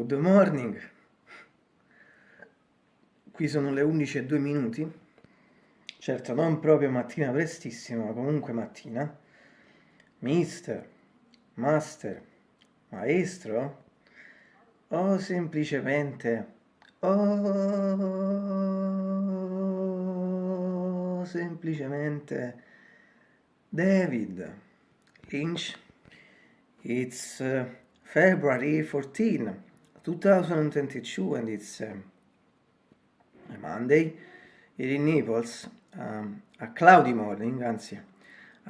Good morning. Qui sono le 11 e 2 minuti. Certo, non proprio mattina prestissima, ma comunque mattina. Mister, master, maestro? O semplicemente... O semplicemente... David Lynch. It's uh, February 14, 2022 and it's uh, a Monday here in Naples. Um, a cloudy morning, anzi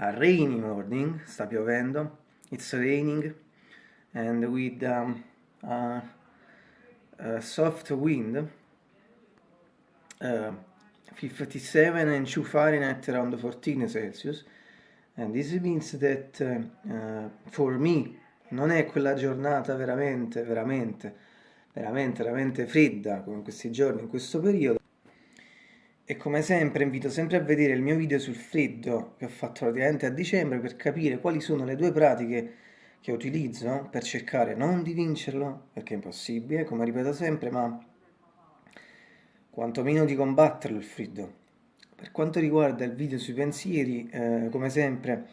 a rainy morning, sta piovendo. It's raining and with um, a, a soft wind. Uh, 57 and 2 Fahrenheit around 14 Celsius and this means that uh, uh, for me non è quella giornata veramente, veramente, veramente, veramente fredda come questi giorni, in questo periodo. E come sempre invito sempre a vedere il mio video sul freddo che ho fatto praticamente a dicembre per capire quali sono le due pratiche che utilizzo per cercare non di vincerlo, perché è impossibile, come ripeto sempre, ma quantomeno di combatterlo il freddo. Per quanto riguarda il video sui pensieri, eh, come sempre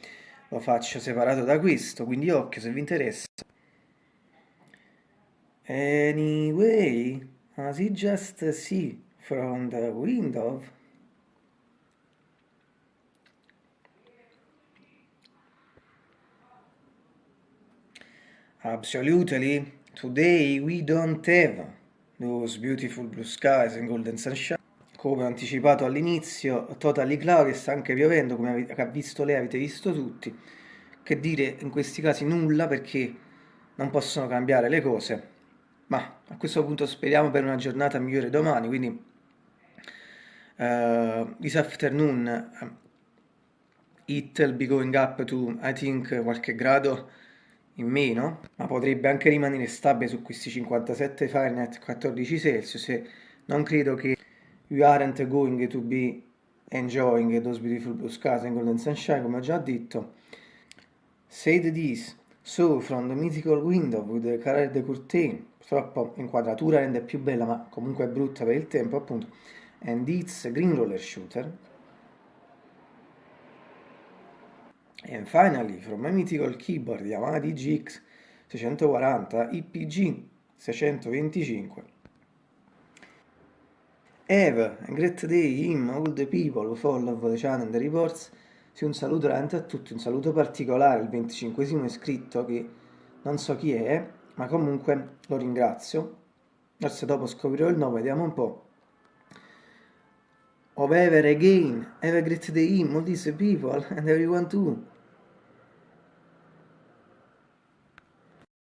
lo faccio separato da questo, quindi occhio se vi interessa. Anyway, as you just see from the window, Absolutely, today we don't have those beautiful blue skies and golden sunshine come anticipato all'inizio, totally cloud sta anche piovendo, come ha visto lei, avete visto tutti. Che dire in questi casi nulla perché non possono cambiare le cose, ma a questo punto speriamo per una giornata migliore domani, quindi uh, this afternoon uh, it will be going up to, I think, qualche grado in meno, ma potrebbe anche rimanere stabile su questi 57 Fahrenheit 14 Celsius non credo che you aren't going to be enjoying those beautiful blue skies and golden sunshine, come ho già detto. Said this, so from the mythical window with the colored curtain, purtroppo inquadratura rende più bella ma comunque è brutta per il tempo appunto, and it's green roller shooter. And finally, from my mythical keyboard Yamaha DGX 640 IPG 625 Have a great day him, all the people who follow the channel and the reports. Sì, un saluto veramente a tutti, un saluto particolare, il 25 iscritto che non so chi è, ma comunque lo ringrazio. Forse dopo scoprirò il nome, vediamo un po'. Of ever again, have a great day him, all these people and everyone too.